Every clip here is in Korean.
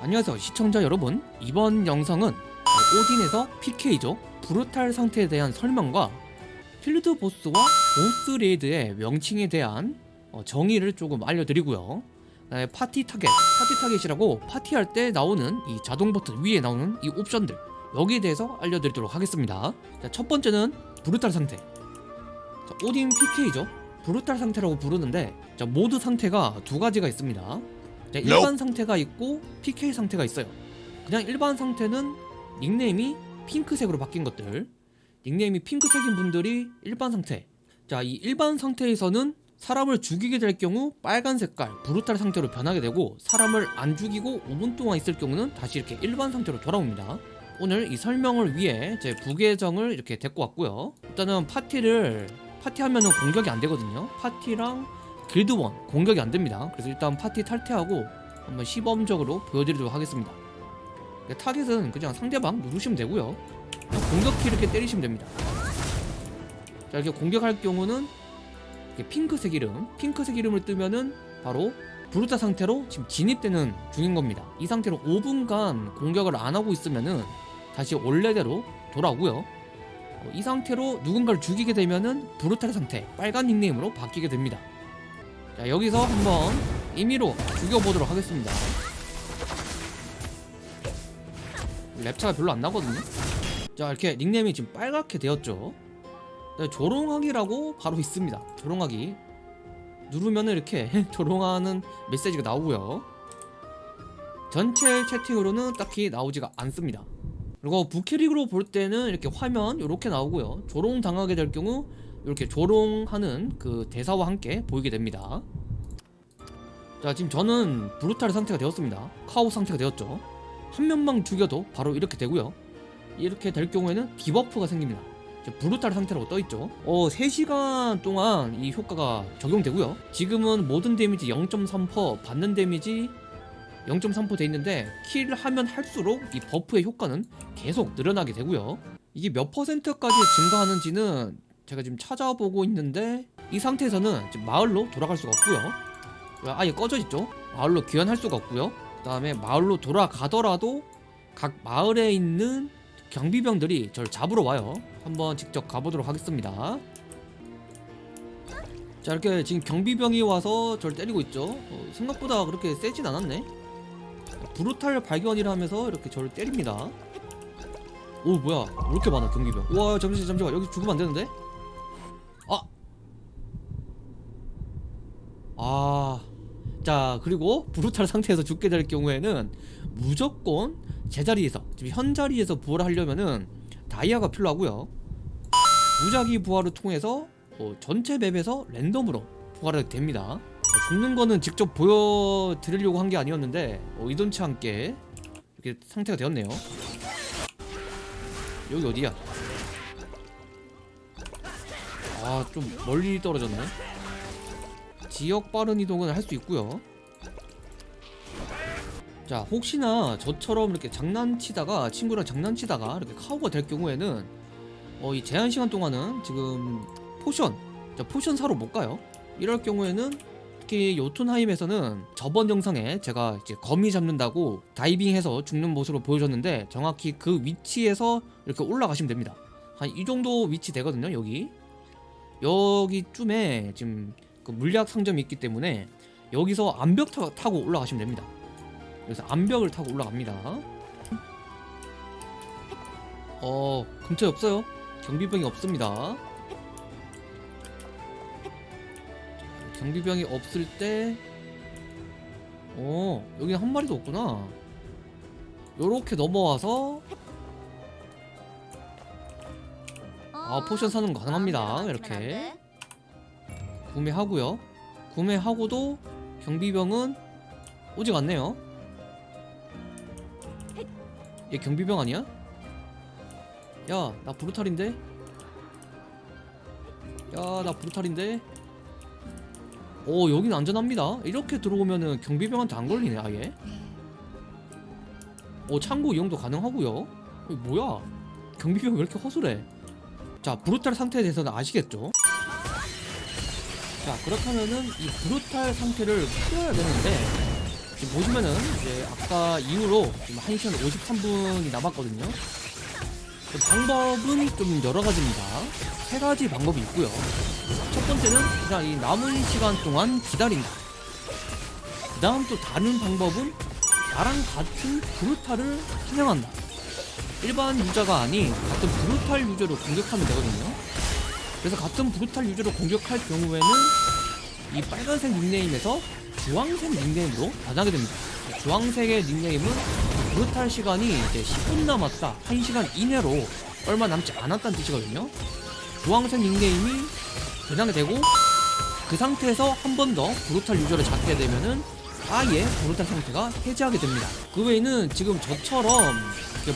안녕하세요 시청자 여러분. 이번 영상은 오딘에서 PK죠 brutal 상태에 대한 설명과 필드 보스와 보스 raid의 명칭에 대한 어, 정의를 조금 알려드리고요. 파티 타겟 파티 타겟이라고 파티할 때 나오는 이 자동 버튼 위에 나오는 이 옵션들 여기에 대해서 알려드리도록 하겠습니다. 자, 첫 번째는 brutal 상태. 자, 오딘 PK죠. brutal 상태라고 부르는데 자, 모드 상태가 두 가지가 있습니다 자, 일반 상태가 있고 PK 상태가 있어요. 그냥 일반 상태는 닉네임이 핑크색으로 바뀐 것들. 닉네임이 핑크색인 분들이 일반 상태. 자, 이 일반 상태에서는 사람을 죽이게 될 경우 빨간 색깔 브루탈 상태로 변하게 되고 사람을 안 죽이고 5분 동안 있을 경우는 다시 이렇게 일반 상태로 돌아옵니다. 오늘 이 설명을 위해 제 부계정을 이렇게 데리고 왔고요. 일단은 파티를 파티하면은 공격이 안 되거든요. 파티랑 길드원 공격이 안 됩니다. 그래서 일단 파티 탈퇴하고 한번 시범적으로 보여드리도록 하겠습니다. 네, 타겟은 그냥 상대방 누르시면 되고요. 공격키 이렇게 때리시면 됩니다. 자 이렇게 공격할 경우는 이렇게 핑크색 이름, 핑크색 이름을 뜨면은 바로 brutal 상태로 지금 진입되는 중인 겁니다. 이 상태로 5분간 공격을 안 하고 있으면은 다시 원래대로 돌아오고요. 어, 이 상태로 누군가를 죽이게 되면은 brutal 상태, 빨간 닉네임으로 바뀌게 됩니다. 자 여기서 한번 임의로 죽여보도록 하겠습니다. 랩차가 별로 안 나거든요? 자 이렇게 닉네임이 지금 빨갛게 되었죠? 네, 조롱하기라고 바로 있습니다. 조롱하기. 누르면 이렇게 조롱하는 메시지가 나오고요. 전체 채팅으로는 딱히 나오지가 않습니다. 그리고 부캐릭으로 볼 때는 이렇게 화면 이렇게 나오고요. 조롱 당하게 될 경우 이렇게 조롱하는 그 대사와 함께 보이게 됩니다. 자 지금 저는 brutal 상태가 되었습니다. 카오 상태가 되었죠. 한 명만 죽여도 바로 이렇게 되고요. 이렇게 될 경우에는 debuff가 생깁니다. brutal 상태라고 떠있죠. 어 3시간 동안 이 효과가 적용되고요. 지금은 모든 데미지 0.3% 받는 데미지 0.3% 돼있는데 kill을 하면 할수록 이 buff의 효과는 계속 늘어나게 되고요. 이게 몇 퍼센트까지 증가하는지는 제가 지금 찾아보고 있는데 이 상태에서는 지금 마을로 돌아갈 수가 없고요. 아예 꺼져 있죠? 마을로 귀환할 수가 없고요. 그 다음에 마을로 돌아가더라도 각 마을에 있는 경비병들이 저를 잡으러 와요. 한번 직접 가보도록 하겠습니다. 자 이렇게 지금 경비병이 와서 저를 때리고 있죠. 어, 생각보다 그렇게 세진 않았네. 브루탈 발견이라 하면서 이렇게 저를 때립니다. 오 뭐야. 왜 이렇게 많아 경비병? 우와 잠시만 잠시만. 여기 죽으면 안 되는데 아... 자 그리고 브루탈 상태에서 죽게 될 경우에는 무조건 제자리에서 지금 현 자리에서 부활을 하려면은 다이아가 필요하고요. 무작위 부활을 통해서 어, 전체 맵에서 랜덤으로 부활이 됩니다. 어, 죽는 거는 직접 보여드리려고 한 게 아니었는데 어, 이돈치 않게 이렇게 상태가 되었네요. 여기 어디야? 아 좀 멀리 떨어졌네 지역 빠른 이동은 할수 있고요. 자 혹시나 저처럼 이렇게 장난치다가 친구랑 장난치다가 이렇게 카우가 될 경우에는 어, 이 제한 시간 동안은 지금 potion 자, potion 사러 못 가요. 이럴 경우에는 특히 요툰하임에서는 저번 영상에 제가 이제 거미 잡는다고 다이빙해서 죽는 모습을 보여줬는데 정확히 그 위치에서 이렇게 올라가시면 됩니다. 한 이 정도 위치 되거든요 여기. 여기쯤에 지금 그 물약 상점이 있기 때문에 여기서 암벽 타, 타고 올라가시면 됩니다. 그래서 암벽을 타고 올라갑니다. 어 근처에 없어요. 경비병이 없습니다. 경비병이 없을 때 어, 여기는 한 마리도 없구나. 요렇게 넘어와서 아, potion 사는 거 가능합니다. 이렇게 구매하고요. 구매하고도 경비병은 오질 않네요. 얘 경비병 아니야? 야, 나 브루탈인데? 야, 나 브루탈인데? 오 여긴 안전합니다 이렇게 들어오면은 경비병한테 안 걸리네 아예 오 창고 이용도 가능하고요 뭐야 경비병 왜 이렇게 허술해 자 브루탈 상태에 대해서는 아시겠죠 자 그렇다면은 이 브루탈 상태를 풀어야 되는데 지금 보시면은 이제 아까 이후로 지금 1시간 53분이 남았거든요. 그 방법은 좀 여러 가지입니다. 세 가지 방법이 있고요. 첫 번째는 그냥 이 남은 시간 동안 기다린다. 그 다음 또 다른 방법은 나랑 같은 브루탈을 사냥한다. 일반 유저가 아닌 같은 브루탈 유저를 공격하면 되거든요. 그래서 같은 브루탈 유저를 공격할 경우에는 이 빨간색 닉네임에서 주황색 닉네임으로 변하게 됩니다. 주황색의 닉네임은 브루탈 시간이 이제 10분 남았다, 1시간 이내로 얼마 남지 않았다는 뜻이거든요. 주황색 닉네임이 변하게 되고 그 상태에서 한 번 더 브루탈 유저를 잡게 되면은 아예 브루탈 상태가 해제하게 됩니다. 그 외에는 지금 저처럼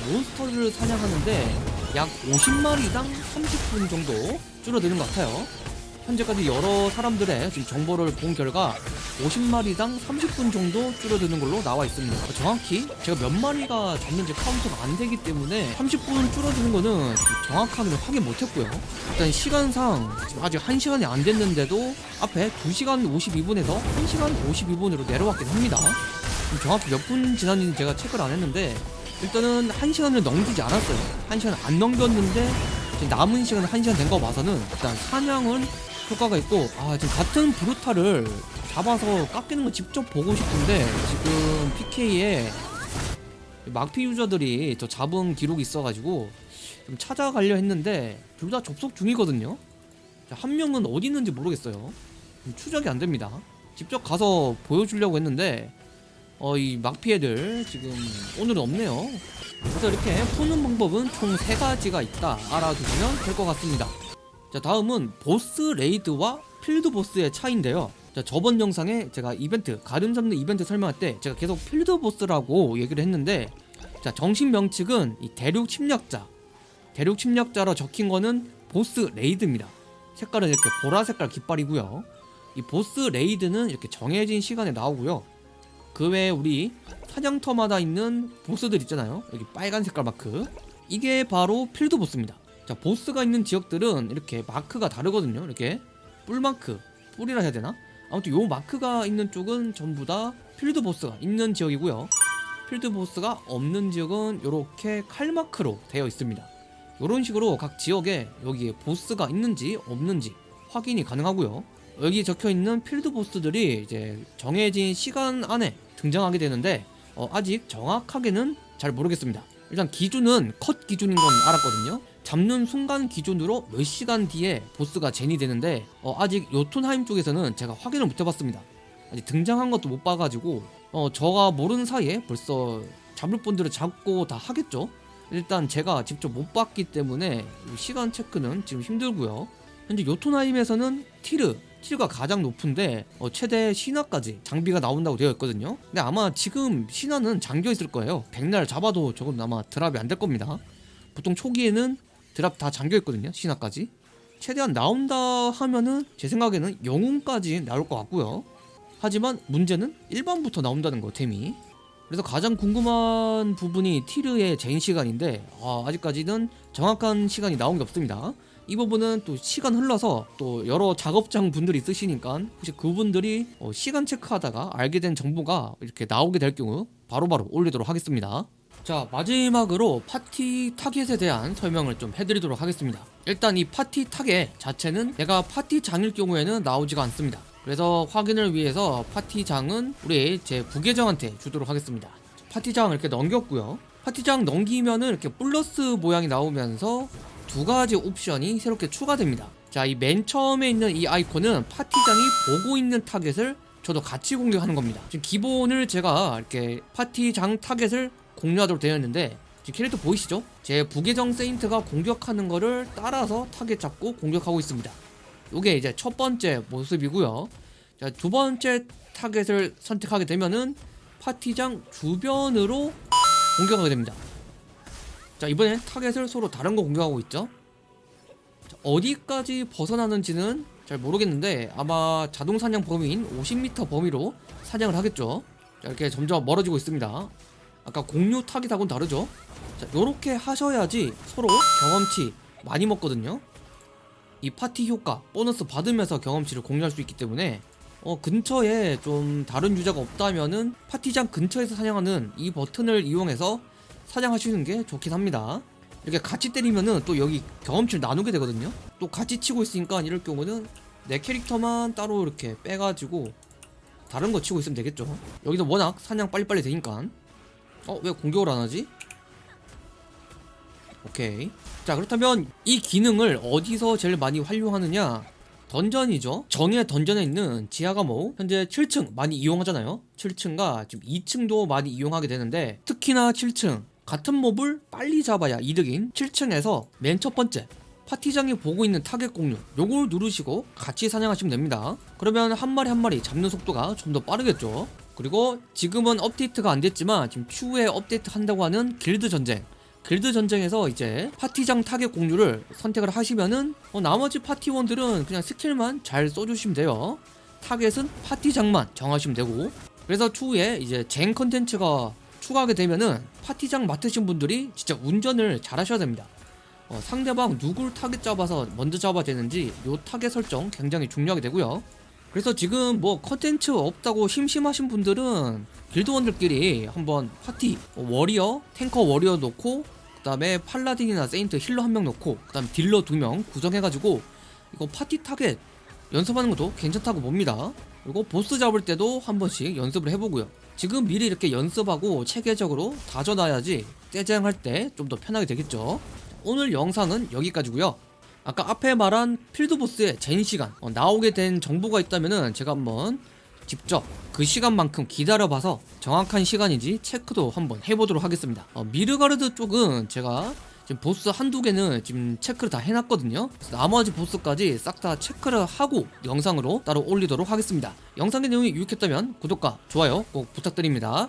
몬스터를 사냥하는데 약 50마리당 30분 정도 줄어드는 것 같아요. 현재까지 여러 사람들의 정보를 본 결과 50마리당 30분 정도 줄어드는 걸로 나와 있습니다. 정확히 제가 몇 마리가 잡는지 카운트가 안 되기 때문에 30분 줄어드는 거는 정확하게는 확인 못 했고요. 일단 시간상 아직 1시간이 안 됐는데도 앞에 2시간 52분에서 1시간 52분으로 내려왔긴 합니다. 정확히 몇 분 지났는지 제가 체크를 안 했는데 일단은 1시간을 넘기지 않았어요. 1시간 안 넘겼는데 남은 시간 1시간 된 거 봐서는 일단 사냥은 효과가 있고 아 지금 같은 브루타를 잡아서 깎이는 거 직접 보고 싶은데 지금 PK에 막피 유저들이 저 잡은 기록이 있어가지고 좀 찾아가려 했는데 둘 다 접속 중이거든요. 자, 한 명은 어디 있는지 모르겠어요. 좀 추적이 안 됩니다. 직접 가서 보여주려고 했는데 어 이 막피 애들 지금 오늘은 없네요. 그래서 이렇게 푸는 방법은 총 세 가지가 있다 알아두시면 될 것 같습니다. 자 다음은 보스 raid와 필드 보스의 차이인데요. 자 저번 영상에 제가 이벤트 가름 잡는 이벤트 설명할 때 제가 계속 필드 보스라고 얘기를 했는데 자 정식 명칭은 이 대륙 침략자. 대륙 침략자로 적힌 거는 보스 raid입니다. 색깔은 이렇게 보라 색깔 깃발이고요. 이 보스 raid는 이렇게 정해진 시간에 나오고요 그 외에 우리 사냥터마다 있는 보스들 있잖아요. 여기 빨간 색깔 마크. 이게 바로 필드 보스입니다. 자 보스가 있는 지역들은 이렇게 마크가 다르거든요. 이렇게 뿔 마크 뿔이라 해야 되나? 아무튼 요 마크가 있는 쪽은 전부 다 필드 보스가 있는 지역이고요. 필드 보스가 없는 지역은 이렇게 칼 마크로 되어 있습니다. 이런 식으로 각 지역에 여기에 보스가 있는지 없는지 확인이 가능하고요 여기 적혀 있는 필드 보스들이 이제 정해진 시간 안에 등장하게 되는데 어, 아직 정확하게는 잘 모르겠습니다. 일단 기준은 컷 기준인 건 알았거든요. 잡는 순간 기준으로 몇 시간 뒤에 보스가 젠이 되는데 어, 아직 요톤하임 쪽에서는 제가 확인을 못 해봤습니다. 아직 등장한 것도 못 봐가지고 어, 저가 모르는 사이에 벌써 잡을 분들을 잡고 다 하겠죠? 일단 제가 직접 못 봤기 때문에 이 시간 체크는 지금 힘들고요. 현재 요툰하임에서는 티르 티르가 가장 높은데 어, 최대 신화까지 장비가 나온다고 되어 있거든요. 근데 아마 지금 신화는 잠겨 있을 거예요. 백날 잡아도 저건 아마 드랍이 안 될 겁니다. 보통 초기에는 드랍 다 잠겨 있거든요 신화까지. 최대한 나온다 하면은 제 생각에는 영웅까지 나올 것 같고요. 하지만 문제는 1번부터 나온다는 거 템이. 그래서 가장 궁금한 부분이 티르의 젠 시간인데 아, 아직까지는 정확한 시간이 나온 게 없습니다 이 부분은 또 시간 흘러서 또 여러 작업장 분들이 있으시니까 혹시 그분들이 어, 시간 체크하다가 알게 된 정보가 이렇게 나오게 될 경우 바로 바로 올리도록 하겠습니다. 자 마지막으로 파티 타겟에 대한 설명을 좀 해드리도록 하겠습니다. 일단 이 파티 타겟 자체는 내가 파티장일 경우에는 나오지가 않습니다. 그래서 확인을 위해서 파티장은 우리 제 부계정한테 주도록 하겠습니다. 파티장 이렇게 넘겼고요. 파티장 넘기면은 이렇게 플러스 모양이 나오면서 두 가지 옵션이 새롭게 추가됩니다. 자 이 맨 처음에 있는 이 아이콘은 파티장이 보고 있는 타겟을 저도 같이 공격하는 겁니다. 지금 기본을 제가 이렇게 파티장 타겟을 공유하도록 되어 있는데 지금 캐릭터 보이시죠? 제 부계정 세인트가 공격하는 거를 따라서 타겟 잡고 공격하고 있습니다. 요게 이제 첫 번째 모습이고요. 자, 두 번째 타겟을 선택하게 되면은 파티장 주변으로 공격하게 됩니다 자 이번엔 타겟을 서로 다른 거 공격하고 있죠? 자, 어디까지 벗어나는지는 잘 모르겠는데 아마 자동 사냥 범위인 50m 범위로 사냥을 하겠죠? 자 이렇게 점점 멀어지고 있습니다. 아까 공유 타깃하고는 다르죠? 자 요렇게 하셔야지 서로 경험치 많이 먹거든요. 이 파티 효과 보너스 받으면서 경험치를 공유할 수 있기 때문에 어, 근처에 좀 다른 유저가 없다면은 파티장 근처에서 사냥하는 이 버튼을 이용해서 사냥하시는 게 좋긴 합니다. 이렇게 같이 때리면은 또 여기 경험치를 나누게 되거든요. 또 같이 치고 있으니까 이럴 경우는 내 캐릭터만 따로 이렇게 빼가지고 다른 거 치고 있으면 되겠죠. 여기서 워낙 사냥 빨리빨리 되니까. 어, 왜 공격을 안 하지? 오케이. 자, 그렇다면 이 기능을 어디서 제일 많이 활용하느냐? 던전이죠. 정예 던전에 있는 지하 감옥 현재 7층 많이 이용하잖아요. 7층과 지금 2층도 많이 이용하게 되는데 특히나 7층 같은 mob을 빨리 잡아야 이득인 7층에서 맨 첫 번째 파티장이 보고 있는 타겟 공유 요걸 누르시고 같이 사냥하시면 됩니다. 그러면 한 마리 한 마리 잡는 속도가 좀 더 빠르겠죠. 그리고 지금은 업데이트가 안 됐지만 지금 추후에 업데이트 한다고 하는 길드 전쟁 길드 전쟁에서 이제 파티장 타겟 공유를 선택을 하시면은 어, 나머지 파티원들은 그냥 스킬만 잘 써주시면 돼요. 타겟은 파티장만 정하시면 되고 그래서 추후에 이제 쟁 컨텐츠가 추가하게 되면은 파티장 맡으신 분들이 진짜 운전을 잘 하셔야 됩니다. 어, 상대방 누굴 타겟 잡아서 먼저 잡아야 되는지 요 타겟 설정 굉장히 중요하게 되고요. 그래서 지금 뭐 컨텐츠 없다고 심심하신 분들은 길드원들끼리 한번 파티 어, warrior, tanker warrior 놓고 그 다음에 paladin이나 saint healer 한 명 놓고 그 다음 딜러 두 명 구성해가지고 이거 파티 타겟 연습하는 것도 괜찮다고 봅니다. 그리고 보스 잡을 때도 한 번씩 연습을 해보고요. 지금 미리 이렇게 연습하고 체계적으로 다져놔야지 떼쟁할 때 좀 더 편하게 되겠죠. 오늘 영상은 여기까지고요. 아까 앞에 말한 필드보스의 젠 시간 어, 나오게 된 정보가 있다면은 제가 한번 직접 그 시간만큼 기다려봐서 정확한 시간인지 체크도 한번 해보도록 하겠습니다. 어, 미르가르드 쪽은 제가 지금 보스 한두 개는 지금 체크를 다 해놨거든요. 나머지 보스까지 싹 다 체크를 하고 영상으로 따로 올리도록 하겠습니다. 영상의 내용이 유익했다면 구독과 좋아요 꼭 부탁드립니다.